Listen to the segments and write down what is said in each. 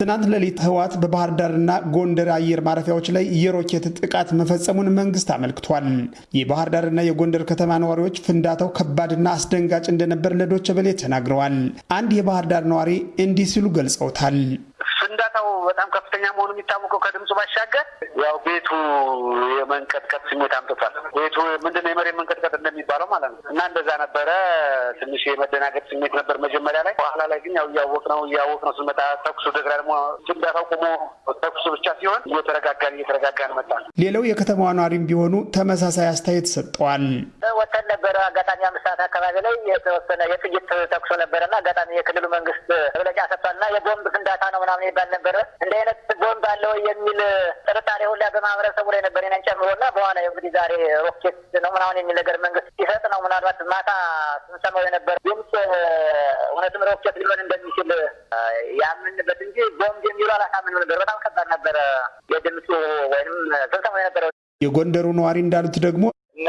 ትናንት ሌሊት ህወሓት በባህር ዳርና ጎንደር አየር ማረፊያዎች ላይ የሮኬት ጥቃት መፈጸሙን መንግስት አመልክቷል። የባህር ዳርና የጎንደር ከተማ ነዋሪዎች ፍንዳታው ከባድና አስደንጋጭ እንደነበር ለዶቸ በሌ ተናግረዋል። አንድ የባህር ዳር ነዋሪ እንዲህ ሲሉ ገልጸውታል። ፍንዳታው በጣም ከፍተኛ መሆኑ የሚታወቀው ከድምፁ ባሻገር ያው ቤቱ የመንቀጥቀጥ ስሜት አምጥቷል። ቤቱ ምንድነው የመሬት መንቀጥቀጥ እንደሚባለው ማለት ነው እና እንደዛ ነበረ። ትንሽ የመደናገጥ ስሜት ነበር መጀመሪያ ላይ። በኋላ ላይ ግን ያው እያወቅ ነው እያወቅ ነው ስንመጣ ተኩሱ ደግራ ደግሞ ፍንዳታው ቆሞ ተኩሱ ብቻ ሲሆን እየተረጋጋን እየተረጋጋን መጣ። ሌላው የከተማዋ ነዋሪም ቢሆኑ ተመሳሳይ አስተያየት ሰጥተዋል። ወተን ነበረ አጋጣሚ አምስት ሰዓት አካባቢ ላይ የተወሰነ የጥይት ተኩሶ ነበረና አጋጣሚ የክልሉ መንግስት መግለጫ ሰጥቷልና የቦምብ ፍንዳታ ነው ምናምን ይባል ነበረ። እንደ አይነት ቦምብ አለ ወይ የሚል ጥርጣሬ ሁላ በማህበረሰቡ ላይ ነበር ነን ጨምሮና በኋላ እንግዲህ ዛሬ ሮኬት ነው ምናምን የሚል ነገር መንግስት ሲሰጥ ነው ምናልባት ማታ ስንሰማው የነበር ድምፅ እውነትም ሮኬት ሊሆን እንደሚችል ያምንበት እንጂ ቦምብ የሚሉ አላሳምንም ነበር። በጣም ከባድ ነበረ የድምፁ ወይም ስንሰማው የነበረው። የጎንደሩ ነዋሪ እንዳሉት ደግሞ እና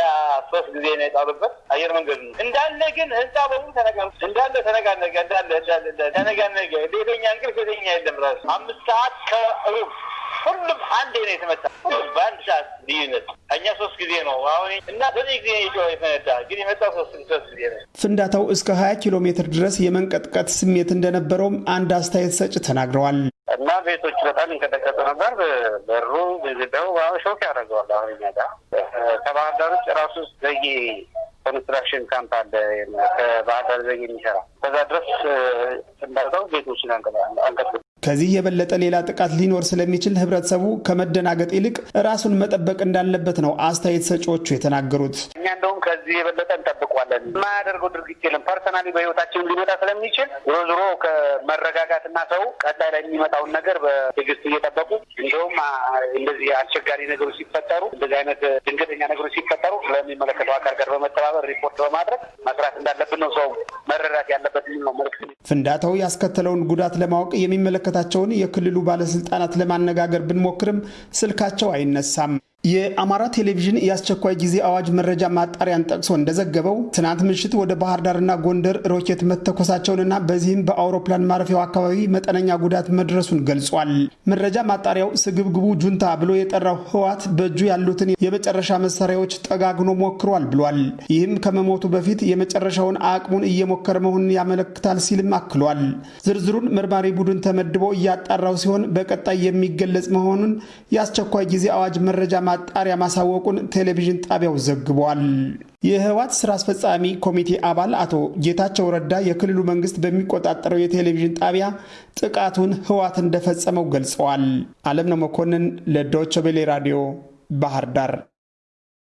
ሶስት ጊዜ ነው የጣሉበት አየር መንገድ ነው እንዳለ። ግን ህንፃ በሙሉ ተነጋ እንዳለ ተነጋነገ እንዳለ እንዳለ ተነጋነገ። ቤተኛ እንቅልፍ ቤተኛ የለም ራሱ አምስት ሰዓት ከሩብ ሁሉም አንዴ ነው የተመታ። ሁሉም በአንድ ሰዓት ልዩነት እኛ ሶስት ጊዜ ነው አሁን እና ዘጠኝ ጊዜ የተመታ። ግን የመጣው ሶስት ሶስት ጊዜ ነው። ፍንዳታው እስከ 20 ኪሎ ሜትር ድረስ የመንቀጥቀጥ ስሜት እንደነበረውም አንድ አስተያየት ሰጭ ተናግረዋል። እና ቤቶች በጣም ይንቀጠቀጡ ነበር። በሩ ግድግዳው shock ያደርገዋል። አሁን እኛ ጋር ከባህር ዳር ውጭ ራሱ ዘጌ construction camp አለ ከባህር ዳር ዘጌ የሚሰራ ከዛ ድረስ ፍንዳታው ቤቶችን አንቀጥ ከዚህ የበለጠ ሌላ ጥቃት ሊኖር ስለሚችል ህብረተሰቡ ከመደናገጥ ይልቅ ራሱን መጠበቅ እንዳለበት ነው አስተያየት ሰጪዎቹ የተናገሩት። እኛ እንደውም ከዚህ የበለጠ እንጠብቋለን። የማያደርገው ድርጊት የለም። personally በህይወታችን ሊመጣ ስለሚችል ዞሮ ዞሮ ከመረጋጋትና ሰው ቀጣይ ላይ የሚመጣውን ነገር በትዕግስት እየጠበቁ እንደውም እንደዚህ አስቸጋሪ ነገሮች ሲፈጠሩ፣ እንደዚህ አይነት ድንገተኛ ነገሮች ሲፈጠሩ ስለሚመለከተው አካል ጋር በመተባበር ሪፖርት በማድረግ መስራት እንዳለብን ነው ሰው መረዳት ያለበት ነው መልዕክት። ፍንዳታው ያስከተለውን ጉዳት ለማወቅ የሚመለከታቸውን የክልሉ ባለስልጣናት ለማነጋገር ብንሞክርም ስልካቸው አይነሳም። የአማራ ቴሌቪዥን የአስቸኳይ ጊዜ አዋጅ መረጃ ማጣሪያን ጠቅሶ እንደዘገበው ትናንት ምሽት ወደ ባህር ዳርና ጎንደር ሮኬት መተኮሳቸውንና በዚህም በአውሮፕላን ማረፊያው አካባቢ መጠነኛ ጉዳት መድረሱን ገልጿል። መረጃ ማጣሪያው ስግብግቡ ጁንታ ብሎ የጠራው ህወሓት በእጁ ያሉትን የመጨረሻ መሳሪያዎች ጠጋግኖ ሞክሯል ብሏል። ይህም ከመሞቱ በፊት የመጨረሻውን አቅሙን እየሞከረ መሆኑን ያመለክታል ሲልም አክሏል። ዝርዝሩን መርማሪ ቡድን ተመድቦ እያጣራው ሲሆን በቀጣይ የሚገለጽ መሆኑን የአስቸኳይ ጊዜ አዋጅ መረጃ ማጣሪያ ማሳወቁን ቴሌቪዥን ጣቢያው ዘግቧል። የህወሓት ስራ አስፈጻሚ ኮሚቴ አባል አቶ ጌታቸው ረዳ የክልሉ መንግስት በሚቆጣጠረው የቴሌቪዥን ጣቢያ ጥቃቱን ህወሓት እንደፈጸመው ገልጸዋል። አለምነው መኮንን ለዶይቼ ቬለ ራዲዮ ባህር ዳር